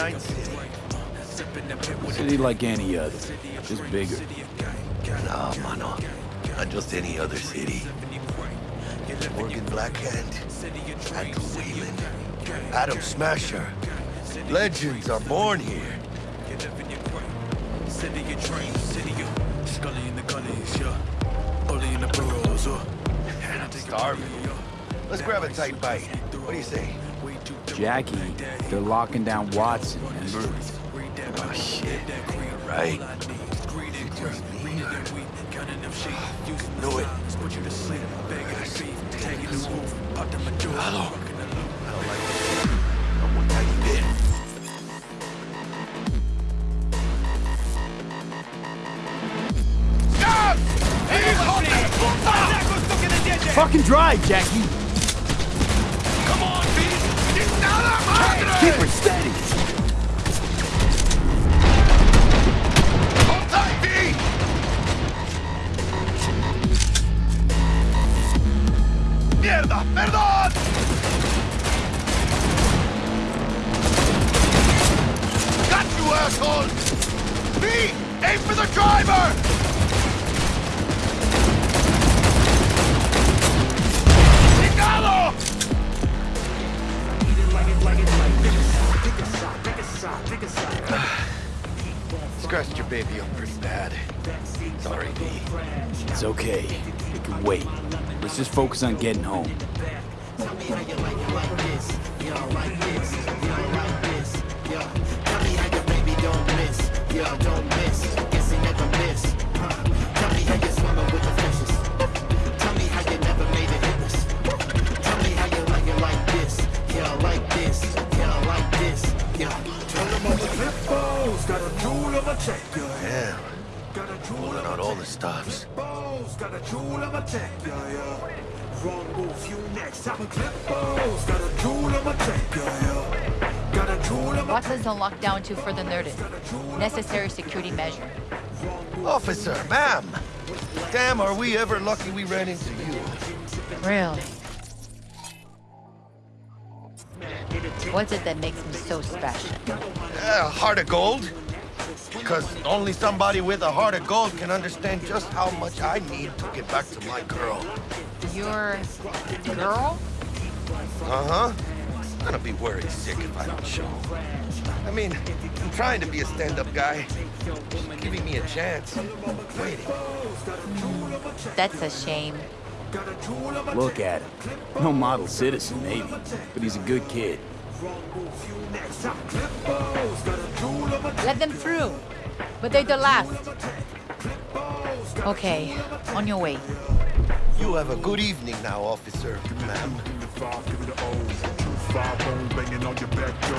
Night City. City like any other, just bigger. Nah, mano. Not just any other city. Morgan Blackhand, Andrew Whelan, Adam Smasher. Legends are born here. City of dreams, city of Scully in the gullies, yeah. Bully in the burrows, uh. Starving. Let's grab a tight bite. What do you say? Jackie, they're locking down Watson, remember? Oh, shit. Right. Knew it. Hello. I don't like this. I'm one tiny bit. Fucking drive, Jackie! Keep her steady! ¡Mierda! ¡Perdón! Got you! Aim for the driver! Chingado! Scratched your baby up pretty bad. Sorry, V. It's okay. We can wait. Let's just focus on getting home. A jewel on my Watson's on lockdown until further notice. Necessary security measure. Officer, ma'am. Damn, are we ever lucky we ran into you. Really? What's it that makes me so special? Uh, heart of gold? Because only somebody with a heart of gold can understand just how much I need to get back to my girl. Your girl? Uh-huh. I'm gonna be worried sick if I don't show. I mean, I'm trying to be a stand-up guy. She's giving me a chance. Waiting. That's a shame. Look at him. No model citizen, maybe, but he's a good kid. Let them through. But they're the last. Okay, on your way. You have a good evening now, officer, ma'am. Give me the five, give me the O. Two five bone banging on your back, Joe.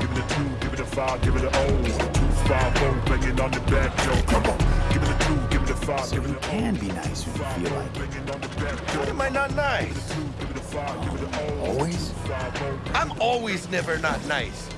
Give me the two, give me the five, give me the O. Two five bone banging on the back, Joe. Come on. Give me the two, give me the five, So give me he the oh. can be nice when you feel like it. Banging on the back, Joe. What am I not nice? Two, give me the five, give me the O. Always? I'm always never not nice.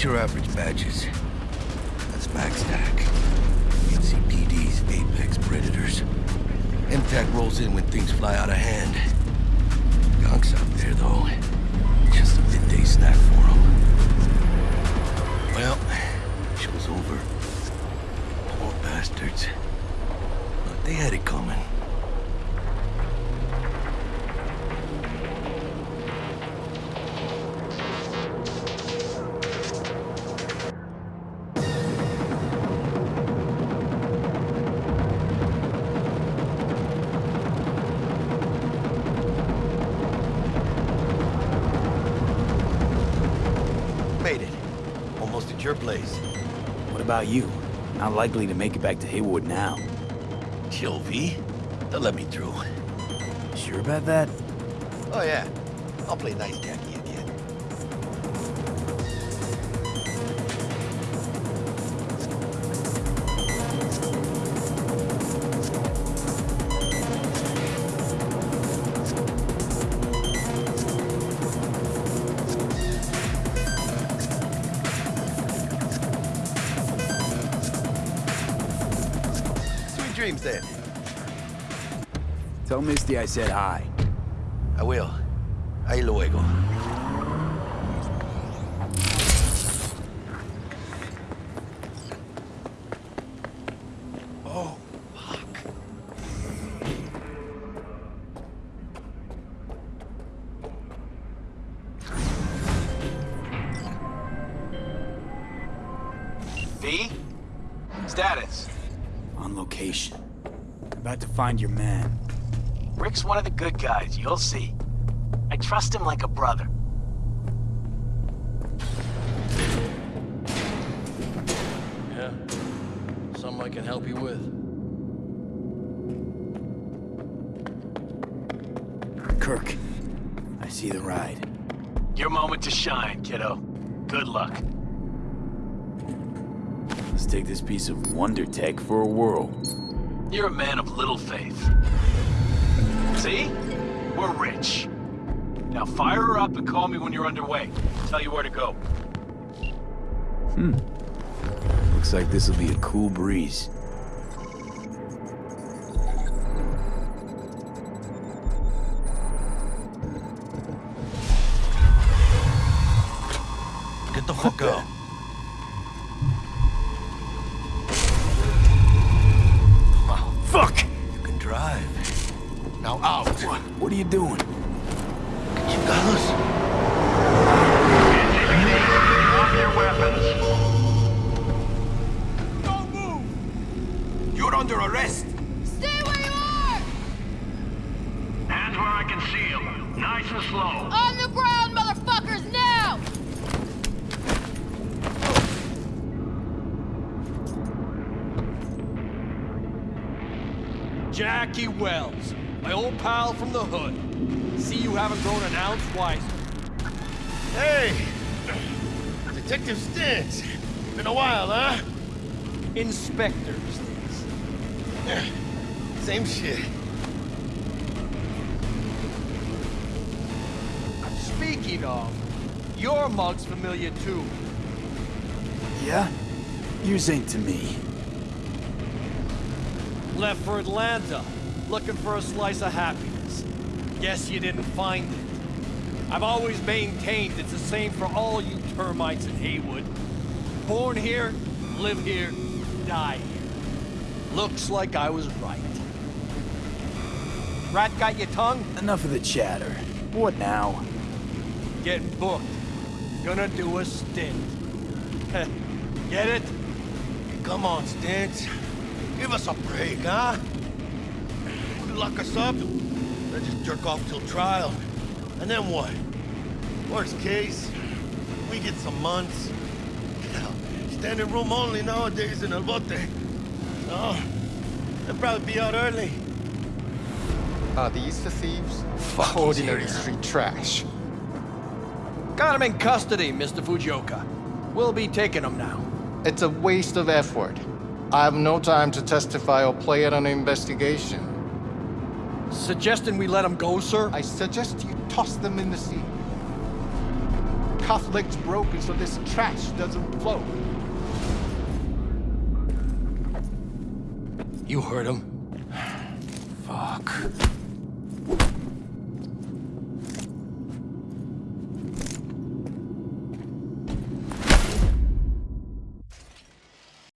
These your average badges. That's MaxTac. NCPD's apex predators. MaxTac rolls in when things fly out of hand. Your place. What about you? Not likely to make it back to Heywood now. Chill, V. They'll let me through. Sure about that? Oh, yeah. I'll play nice Jackie dreams, then. Tell Misty I said hi. I will. Ahí luego. On location. About to find your man. Rick's one of the good guys, you'll see. I trust him like a brother. Yeah. Something I can help you with. Kirk, I see the ride. Your moment to shine, kiddo. Good luck. Let's take this piece of wonder tech for a whirl. You're a man of little faith. See? We're rich. Now fire her up and call me when you're underway. Tell you where to go. Hmm. Looks like this'll be a cool breeze. Get the fuck out. What are you doing? You fellas. Drop your weapons. You're under arrest. Stay where you are! Hands where I can see them. Nice and slow. On the ground, motherfuckers, now! Jackie Wells, my old pal from the hood. See you haven't grown an ounce wiser. Hey! Detective Stintz. Been a while, huh? Inspector Stintz. Same shit. Speaking of, your mug's familiar too. Yeah? Yours ain't to me. Left for Atlanta, looking for a slice of happiness. Guess you didn't find it. I've always maintained it's the same for all you termites in Heywood. Born here, live here, die here. Looks like I was right. Rat got your tongue? Enough of the chatter. What now? Getting booked. Gonna do a stint. Get it? Come on, Stintz. Give us a break, huh? You lock us up, then just jerk off till trial. And then what? Worst case, we get some months. Hell, standing room only nowadays in El Bote. No, they'll probably be out early. Are these the thieves? Ordinary street trash. Got him in custody, Mr. Fujioka. We'll be taking him now. It's a waste of effort. I have no time to testify or play at an investigation. Suggesting we let them go, sir? I suggest you toss them in the sea. Cuff legs broken so this trash doesn't float. You heard him. Fuck.